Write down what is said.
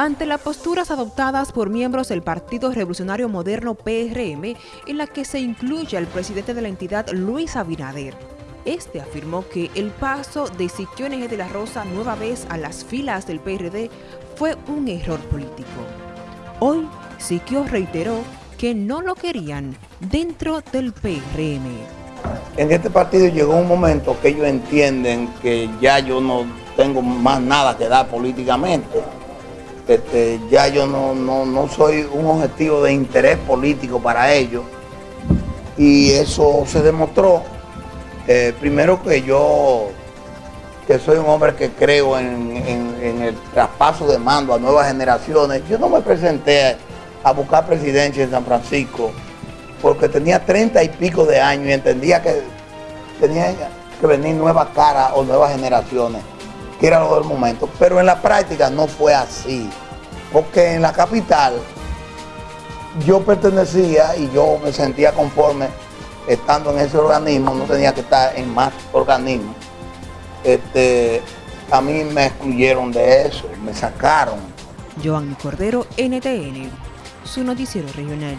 ante las posturas adoptadas por miembros del Partido Revolucionario Moderno PRM, en la que se incluye al presidente de la entidad Luis Abinader. Este afirmó que el paso de Siquio NG de la Rosa nueva vez a las filas del PRD fue un error político. Hoy, Siquio reiteró que no lo querían dentro del PRM. En este partido llegó un momento que ellos entienden que ya yo no tengo más nada que dar políticamente este, ya yo no, soy un objetivo de interés político para ellos. Y eso se demostró. Eh, primero que yo, que soy un hombre que creo en, el traspaso de mando a nuevas generaciones, yo no me presenté a buscar presidencia en San Francisco porque tenía treinta y pico de años y entendía que tenía que venir nuevas caras o nuevas generaciones que era lo del momento. Pero en la práctica no fue así. Porque en la capital yo pertenecía y yo me sentía conforme estando en ese organismo, no tenía que estar en más organismos. Este, a mí me excluyeron de eso, me sacaron. Joanny Cordero, NTN, su noticiero regional.